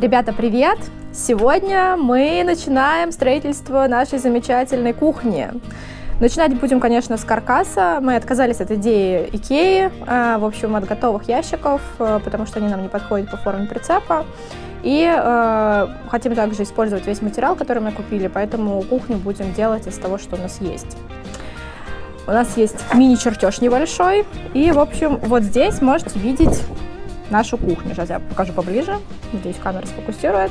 Ребята, привет! Сегодня мы начинаем строительство нашей замечательной кухни. Начинать будем, конечно, с каркаса. Мы отказались от идеи Икеи, а, в общем, от готовых ящиков, а, потому что они нам не подходят по форме прицепа. И э, хотим также использовать весь материал, который мы купили, поэтому кухню будем делать из того, что у нас есть. У нас есть мини-чертеж небольшой, и, в общем, вот здесь можете видеть нашу кухню. Сейчас я покажу поближе. Надеюсь, камера сфокусирует.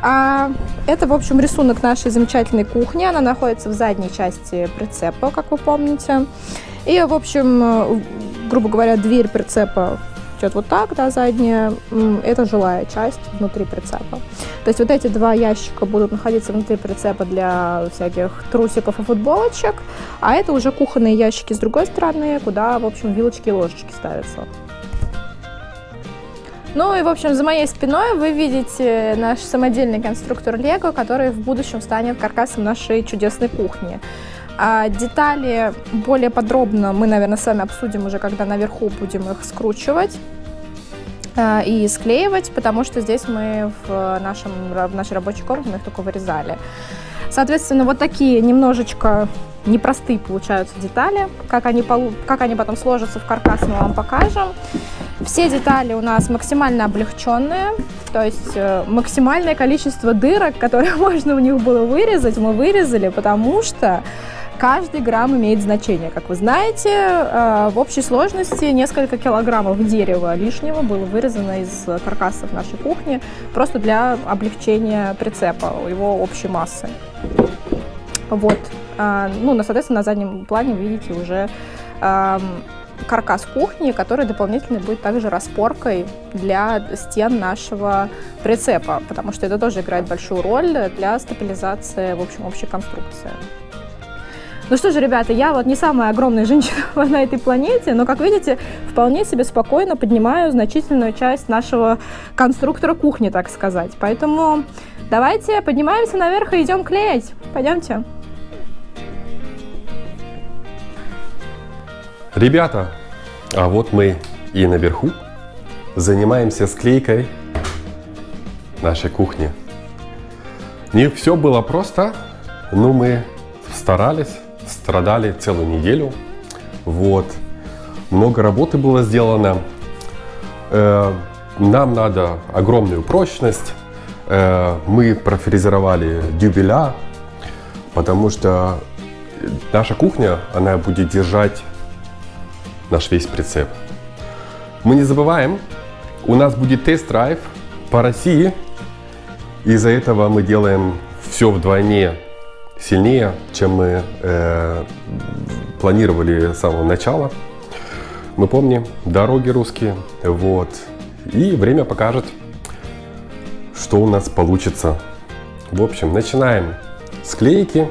А, это, в общем, рисунок нашей замечательной кухни. Она находится в задней части прицепа, как вы помните. И, в общем, грубо говоря, дверь прицепа идет вот так, да, задняя. Это жилая часть внутри прицепа. То есть вот эти два ящика будут находиться внутри прицепа для всяких трусиков и футболочек. А это уже кухонные ящики с другой стороны, куда, в общем, вилочки и ложечки ставятся. Ну и, в общем, за моей спиной вы видите наш самодельный конструктор Лего, который в будущем станет каркасом нашей чудесной кухни. А детали более подробно мы, наверное, с вами обсудим уже, когда наверху будем их скручивать а, и склеивать, потому что здесь мы в, нашем, в нашей рабочей комнате мы их только вырезали. Соответственно, вот такие немножечко непростые получаются детали. Как они, как они потом сложатся в каркас, мы вам покажем. Все детали у нас максимально облегченные, то есть э, максимальное количество дырок, которые можно у них было вырезать, мы вырезали, потому что каждый грамм имеет значение. Как вы знаете, э, в общей сложности несколько килограммов дерева лишнего было вырезано из каркасов нашей кухни, просто для облегчения прицепа, его общей массы. Вот. А, ну, соответственно, на заднем плане видите уже каркас кухни, который дополнительно будет также распоркой для стен нашего прицепа, потому что это тоже играет большую роль для стабилизации, в общем, общей конструкции. Ну что же, ребята, я вот не самая огромная женщина на этой планете, но, как видите, вполне себе спокойно поднимаю значительную часть нашего конструктора кухни, так сказать. Поэтому давайте поднимаемся наверх и идем клеить. Пойдемте. Ребята, а вот мы и наверху занимаемся склейкой нашей кухни. Не все было просто, но мы старались, страдали целую неделю. Вот. Много работы было сделано. Э, нам надо огромную прочность. Э, мы профрезеровали дюбеля, потому что наша кухня, она будет держать наш весь прицеп. Мы не забываем, у нас будет тест-драйв по России. Из-за этого мы делаем все вдвойне сильнее, чем мы э, планировали с самого начала. Мы помним, дороги русские, вот. И время покажет, что у нас получится. В общем, начинаем склейки.